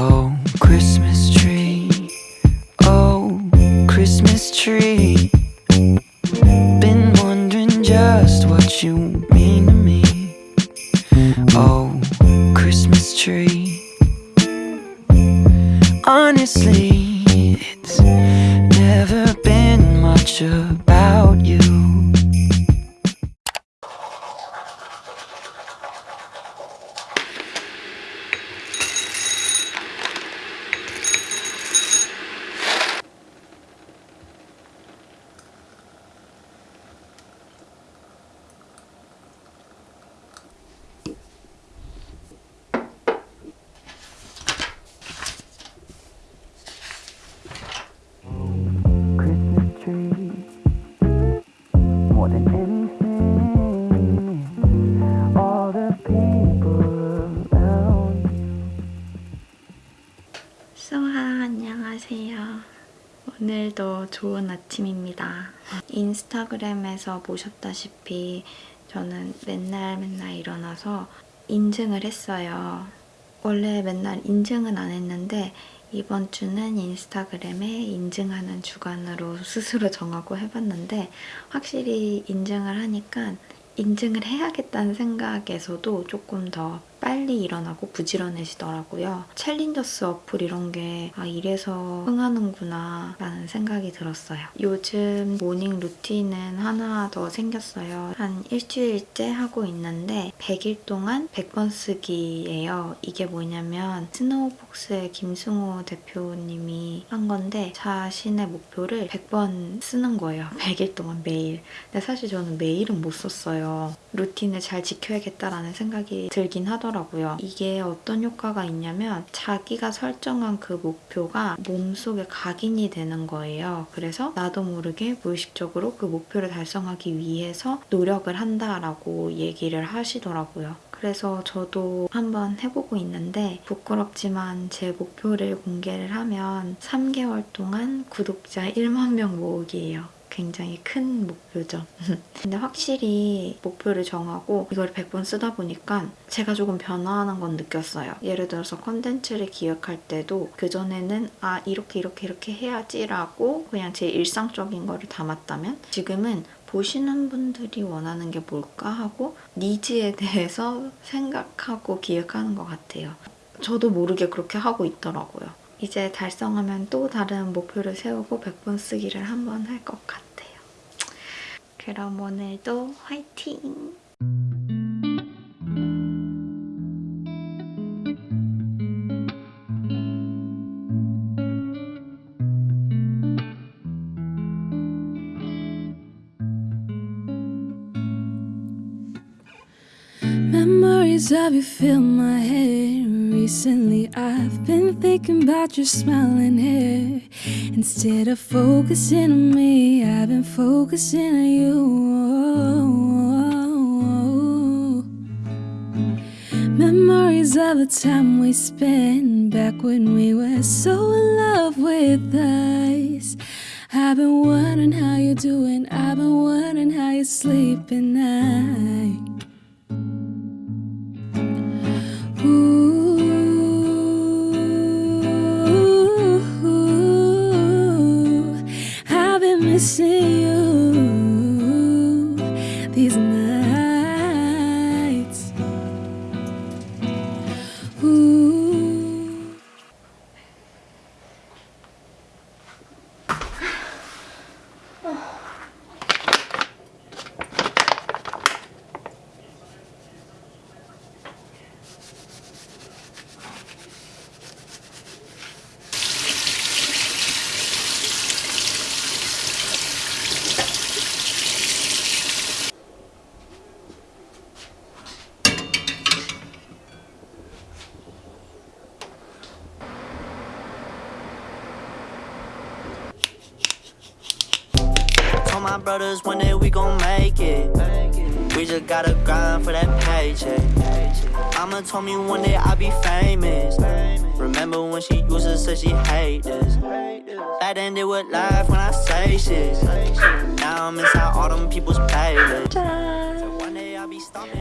Oh, Christmas tree. Oh, Christmas tree. 좋은 아침입니다. 인스타그램에서 보셨다시피 저는 맨날 맨날 일어나서 인증을 했어요. 원래 맨날 인증은 안 했는데 이번 주는 인스타그램에 인증하는 주간으로 스스로 정하고 해봤는데 확실히 인증을 하니까 인증을 해야겠다는 생각에서도 조금 더 빨리 일어나고 부지런해지더라고요. 챌린저스 어플 이런 게 아, 이래서 흥하는구나 라는 생각이 들었어요. 요즘 morning routine은 하나 더 생겼어요. 한 일주일째 하고 있는데 100일 동안 100번 쓰기예요. 이게 뭐냐면 스노우폭스의 김승호 대표님이 한 건데 자신의 목표를 100번 쓰는 거예요. 100일 동안 매일. 근데 사실 저는 매일은 못 썼어요. 루틴을 잘 지켜야겠다라는 생각이 들긴 하더라고요. 이게 어떤 효과가 있냐면 자기가 설정한 그 목표가 몸속에 각인이 되는 거예요. 그래서 나도 모르게 무의식적으로 그 목표를 달성하기 위해서 노력을 한다라고 얘기를 하시더라고요. 그래서 저도 한번 해보고 있는데 부끄럽지만 제 목표를 공개를 하면 3개월 동안 구독자 1만 명 모으기예요. 굉장히 큰 목표죠. 근데 확실히 목표를 정하고 이걸 100번 쓰다 보니까 제가 조금 변화하는 건 느꼈어요. 예를 들어서 컨텐츠를 기획할 때도 그전에는 아 이렇게 이렇게 이렇게 해야지 라고 그냥 제 일상적인 거를 담았다면 지금은 보시는 분들이 원하는 게 뭘까 하고 니즈에 대해서 생각하고 기획하는 것 같아요. 저도 모르게 그렇게 하고 있더라고요. 이제 달성하면 또 다른 목표를 세우고 100번 쓰기를 한번 할 것 같아요. 그럼 오늘도 화이팅! Memories of you fill my head. Recently, I've been thinking about your smiling hair. Instead of focusing on me, I've been focusing on you. Memories of the time we spent back when we were so in love with us. I've been wondering how you're doing. I've been wondering how you sleep at night. My brothers one day we gon' make it. We just gotta grind for that paycheck. Mama told me one day I'll be famous. Remember when she used to say she hate this? Back ended with life when I say shit. Now I'm inside all them people's playlists.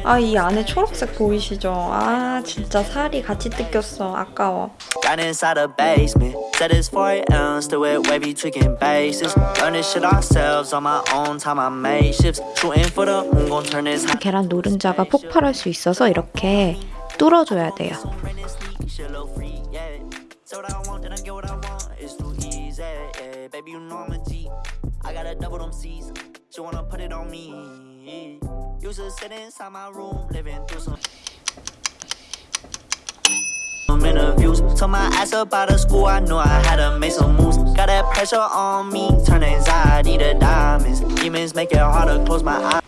아 이 안에 초록색 보이시죠? 아 진짜 살이 같이 뜯겼어 아까워 Down inside the basement. Said it's 4 a.m. Still with wavy tweaking bases. Learn this shit ourselves on my own time. I made shifts. Shooting for the moon, gon' turn this. 계란 노른자가 폭발할 수 있어서 이렇게 뚫어줘야 돼요. Say what I want, then I get what I want. It's too easy, yeah. Baby, you know I'm a G. I gotta double them C's. She wanna put it on me. Used to sit inside my room, living through some. Interviews, told my ass up out of school. I knew I had to make some moves. Got that pressure on me, turn anxiety to diamonds. Demons make it hard to close my eyes.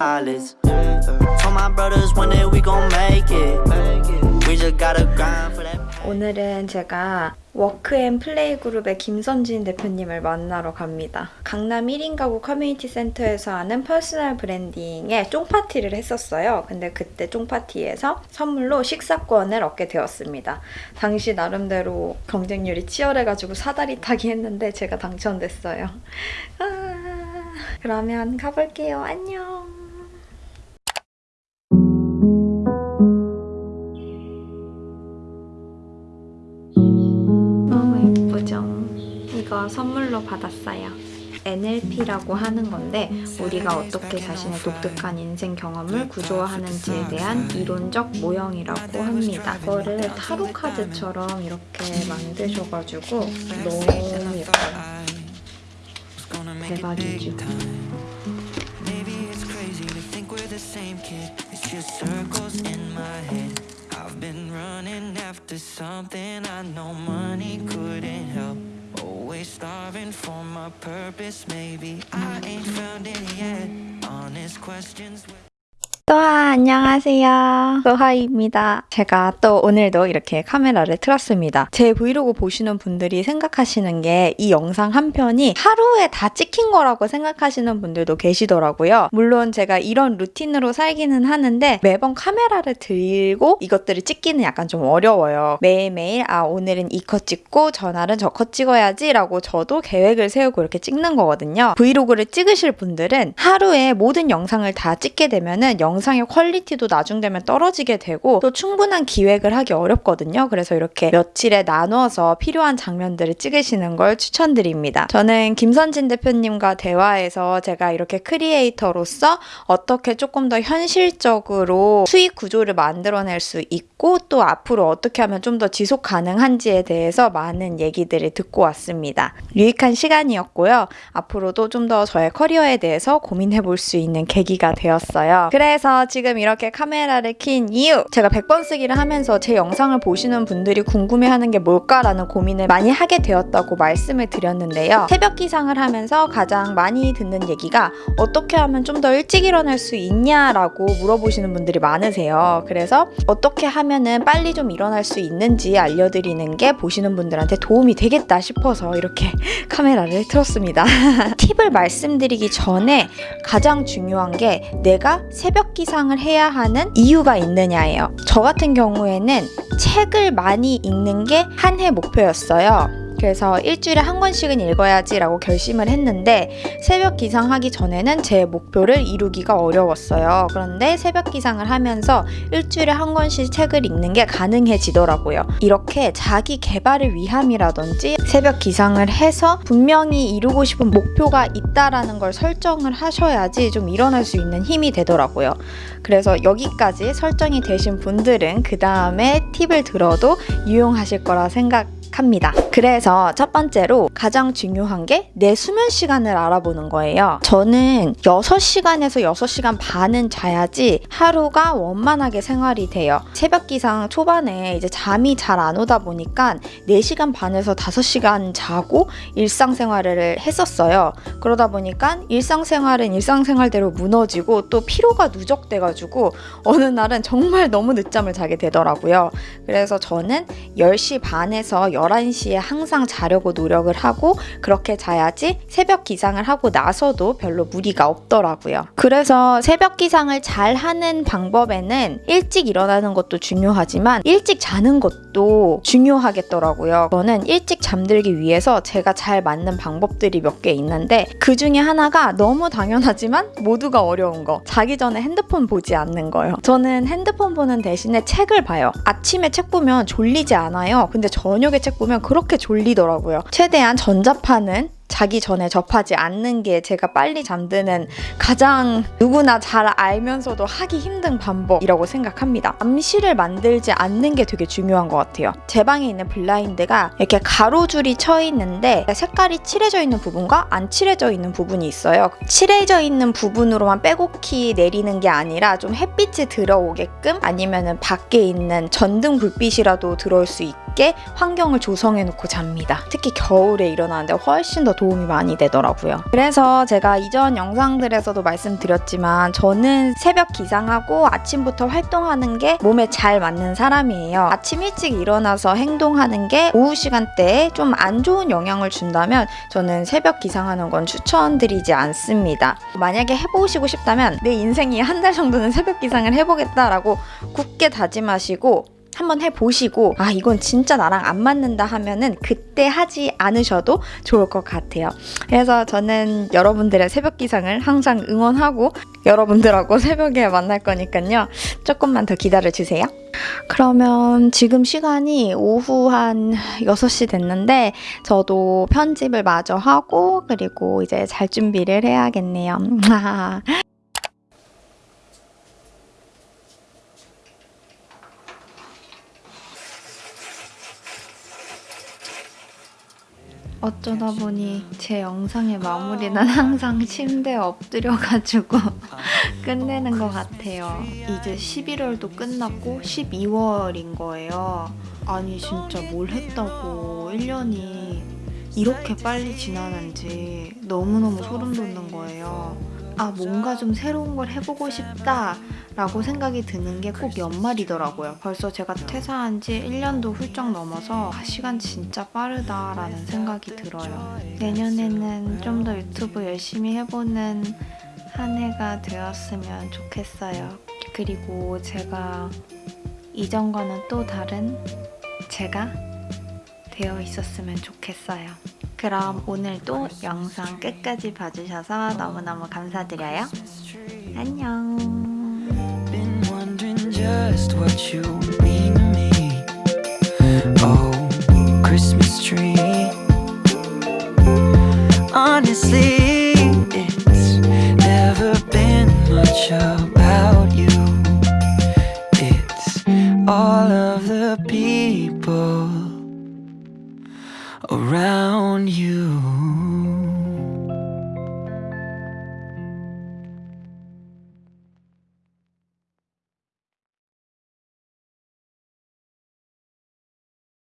eyelids. Told my brothers one day we gon' make it. We just gotta grind for that. 오늘은 제가 워크앤 플레이 그룹의 김선진 대표님을 만나러 갑니다. 강남 1인 가구 커뮤니티 센터에서 하는 personal branding의 쫑파티를 했었어요. 근데 그때 쫑파티에서 선물로 식사권을 얻게 되었습니다. 당시 나름대로 경쟁률이 치열해가지고 사다리 타기 했는데 제가 당첨됐어요. 아, 그러면 가볼게요. 안녕. 선물로 받았어요. NLP라고 하는 건데 우리가 어떻게 자신의 독특한 인생 경험을 구조화하는지에 대한 이론적 모형이라고 합니다. 이거를 타로 카드처럼 이렇게 만드셔가지고 너무 예뻐요. 대박이죠. Always starving for my purpose. Maybe I ain't found it yet. Honest questions. 또하 안녕하세요. 또하입니다. 제가 또 오늘도 이렇게 카메라를 틀었습니다. 제 브이로그 보시는 분들이 생각하시는 게 이 영상 한 편이 하루에 다 찍힌 거라고 생각하시는 분들도 계시더라고요. 물론 제가 이런 루틴으로 살기는 하는데 매번 카메라를 들고 이것들을 찍기는 약간 좀 어려워요. 매일매일 아 오늘은 이 컷 찍고 전날은 저 컷 찍어야지 라고 저도 계획을 세우고 이렇게 찍는 거거든요. 브이로그를 찍으실 분들은 하루에 모든 영상을 다 찍게 되면은 영상의 quality도 나중 되면 떨어지게 되고 또 충분한 기획을 하기 어렵거든요. 그래서 이렇게 며칠에 나누어서 필요한 장면들을 찍으시는 걸 추천드립니다. 저는 김선진 대표님과 대화해서 제가 이렇게 creator로서 어떻게 조금 더 현실적으로 수익 구조를 만들어낼 수 있고 또 앞으로 어떻게 하면 좀 더 지속 가능한지에 대해서 많은 얘기들을 듣고 왔습니다. 유익한 시간이었고요. 앞으로도 좀 더 저의 커리어에 대해서 고민해 볼 수 있는 계기가 되었어요. 그래서 지금 이렇게 카메라를 킨 이유! 제가 100번 쓰기를 하면서 제 영상을 보시는 분들이 궁금해 하는 게 뭘까라는 고민을 많이 하게 되었다고 말씀을 드렸는데요. 새벽 기상을 하면서 가장 많이 듣는 얘기가 어떻게 하면 좀 더 일찍 일어날 수 있냐라고 물어보시는 분들이 많으세요. 그래서 어떻게 하면은 빨리 좀 일어날 수 있는지 알려드리는 게 보시는 분들한테 도움이 되겠다 싶어서 이렇게 카메라를 틀었습니다. 팁을 말씀드리기 전에 가장 중요한 게 내가 새벽 기상을 해야 하는 이유가 있느냐예요. 저 같은 경우에는 책을 많이 읽는 게 한 해 목표였어요. 그래서 일주일에 한 권씩은 읽어야지 라고 결심을 했는데 새벽 기상하기 전에는 제 목표를 이루기가 어려웠어요. 그런데 새벽 기상을 하면서 일주일에 한 권씩 책을 읽는 게 가능해지더라고요. 이렇게 자기 개발을 위함이라든지 새벽 기상을 해서 분명히 이루고 싶은 목표가 있다라는 걸 설정을 하셔야지 좀 일어날 수 있는 힘이 되더라고요. 그래서 여기까지 설정이 되신 분들은 그 다음에 팁을 들어도 유용하실 거라 생각 합니다. 그래서 첫 번째로 가장 중요한 게 내 수면 시간을 알아보는 거예요. 저는 6시간에서 6시간 반은 자야지 하루가 원만하게 생활이 돼요. 새벽 기상 초반에 이제 잠이 잘 안 오다 보니까 4시간 반에서 5시간 자고 일상생활을 했었어요. 그러다 보니까 일상생활은 일상생활대로 무너지고 또 피로가 누적돼가지고 어느 날은 정말 너무 늦잠을 자게 되더라고요. 그래서 저는 10시 반에서 11시에 항상 자려고 노력을 하고 그렇게 자야지 새벽 기상을 하고 나서도 별로 무리가 없더라고요. 그래서 새벽 기상을 잘 하는 방법에는 일찍 일어나는 것도 중요하지만 일찍 자는 것도 중요하겠더라고요. 저는 일찍 잠들기 위해서 제가 잘 맞는 방법들이 몇 개 있는데 그 중에 하나가 너무 당연하지만 모두가 어려운 거. 자기 전에 핸드폰 보지 않는 거예요. 저는 핸드폰 보는 대신에 책을 봐요. 아침에 책 보면 졸리지 않아요. 근데 저녁에 책 보면 그렇게 졸리더라고요. 최대한 전자파는 자기 전에 접하지 않는 게 제가 빨리 잠드는 가장 누구나 잘 알면서도 하기 힘든 방법이라고 생각합니다. 암시를 만들지 않는 게 되게 중요한 것 같아요. 제 방에 있는 블라인드가 이렇게 가로줄이 쳐 있는데 색깔이 칠해져 있는 부분과 안 칠해져 있는 부분이 있어요. 칠해져 있는 부분으로만 빼곡히 내리는 게 아니라 좀 햇빛이 들어오게끔 아니면 은 밖에 있는 전등 불빛이라도 들어올 수 있게 환경을 조성해 놓고 잡니다. 특히 겨울에 일어나는데 훨씬 더 도움이 많이 되더라고요. 그래서 제가 이전 영상들에서도 말씀드렸지만 저는 새벽 기상하고 아침부터 활동하는 게 몸에 잘 맞는 사람이에요. 아침 일찍 일어나서 행동하는 게 오후 시간대에 좀 안 좋은 영향을 준다면 저는 새벽 기상하는 건 추천드리지 않습니다. 만약에 해보시고 싶다면 내 인생이 한 달 정도는 새벽 기상을 해보겠다라고 굳게 다짐하시고 한번 해보시고 아 이건 진짜 나랑 안 맞는다 하면은 그때 하지 않으셔도 좋을 것 같아요. 그래서 저는 여러분들의 새벽 기상을 항상 응원하고 여러분들하고 새벽에 만날 거니까요. 조금만 더 기다려 주세요. 그러면 지금 시간이 오후 한 6시 됐는데 저도 편집을 마저 하고 그리고 이제 잘 준비를 해야겠네요. 어쩌다 보니 제 영상의 마무리는 항상 침대에 엎드려가지고 끝내는 것 같아요. 이제 11월도 끝났고 12월인 거예요. 아니 진짜 뭘 했다고 1년이 이렇게 빨리 지나는지 너무너무 소름 돋는 거예요. 아 뭔가 좀 새로운 걸 해보고 싶다 라고 생각이 드는 게 꼭 연말이더라고요. 벌써 제가 퇴사한 지 1년도 훌쩍 넘어서 아, 시간 진짜 빠르다 라는 생각이 들어요. 내년에는 좀 더 유튜브 열심히 해보는 한 해가 되었으면 좋겠어요. 그리고 제가 이전과는 또 다른 제가 되어 있었으면 좋겠어요. 그럼 오늘도 영상 끝까지 봐주셔서 너무너무 감사드려요. 안녕. Just what you mean to me. Oh, Christmas tree. Honestly,